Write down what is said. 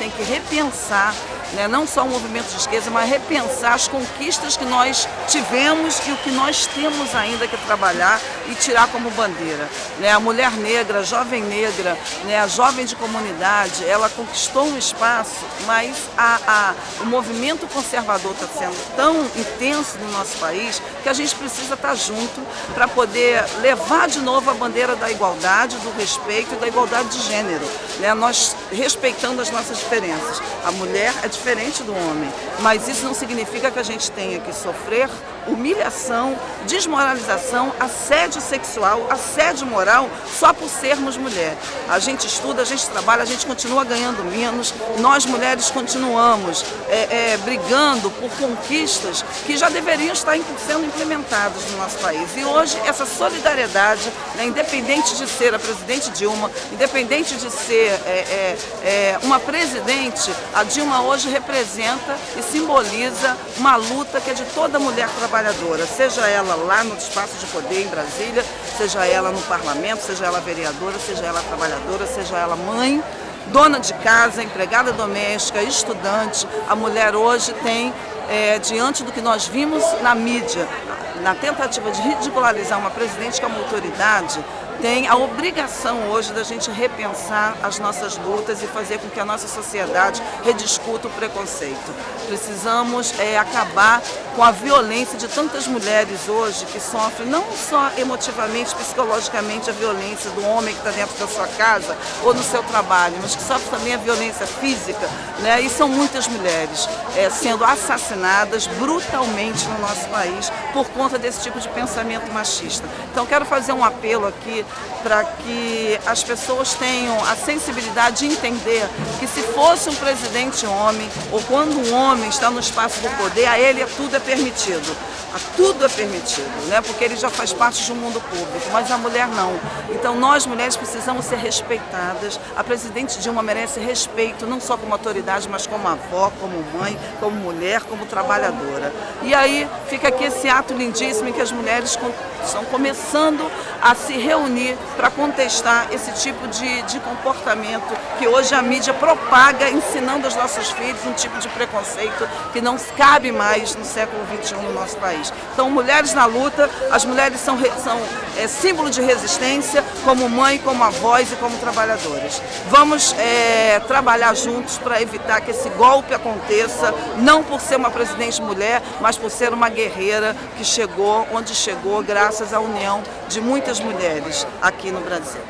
tem que repensar, né, não só o movimento de esquerda, mas repensar as conquistas que nós tivemos e o que nós temos ainda que trabalhar e tirar como bandeira. Né, a mulher negra, a jovem negra, né, a jovem de comunidade, ela conquistou um espaço, mas a, a, o movimento conservador está sendo tão intenso no nosso país que a gente precisa estar junto para poder levar de novo a bandeira da igualdade, do respeito e da igualdade de gênero. Né, nós respeitando as nossas nossas diferenças. A mulher é diferente do homem, mas isso não significa que a gente tenha que sofrer humilhação, desmoralização, assédio sexual, assédio moral só por sermos mulher. A gente estuda, a gente trabalha, a gente continua ganhando menos, nós mulheres continuamos é, é, brigando por conquistas que já deveriam estar sendo implementadas no nosso país. E hoje essa solidariedade, né, independente de ser a presidente Dilma, independente de ser é, é, é uma presidente, a Dilma hoje representa e simboliza uma luta que é de toda mulher trabalhadora, seja ela lá no espaço de poder em Brasília, seja ela no parlamento, seja ela vereadora, seja ela trabalhadora, seja ela mãe, dona de casa, empregada doméstica, estudante. A mulher hoje tem, é, diante do que nós vimos na mídia, na tentativa de ridicularizar uma presidente como autoridade, tem a obrigação hoje da gente repensar as nossas lutas e fazer com que a nossa sociedade rediscuta o preconceito. Precisamos é, acabar com a violência de tantas mulheres hoje que sofrem não só emotivamente, psicologicamente a violência do homem que está dentro da sua casa ou no seu trabalho, mas que sofrem também a violência física, né? e são muitas mulheres é, sendo assassinadas brutalmente no nosso país por conta desse tipo de pensamento machista. Então quero fazer um apelo aqui para que as pessoas tenham a sensibilidade de entender que se fosse um presidente homem, ou quando um homem está no espaço do poder, a ele tudo é permitido. A tudo é permitido, né? porque ele já faz parte de um mundo público, mas a mulher não. Então nós mulheres precisamos ser respeitadas. A presidente Dilma merece respeito, não só como autoridade, mas como avó, como mãe, como mulher, como trabalhadora. E aí fica aqui esse ato lindíssimo em que as mulheres estão começando a se reunir para contestar esse tipo de, de comportamento que hoje a mídia propaga, ensinando aos nossos filhos um tipo de preconceito que não cabe mais no século XXI no nosso país. Então, mulheres na luta, as mulheres são, são é, símbolo de resistência, como mãe, como avós e como trabalhadoras. Vamos é, trabalhar juntos para evitar que esse golpe aconteça, não por ser uma presidente mulher, mas por ser uma guerreira que chegou onde chegou graças à união de muitas mulheres aqui no Brasil.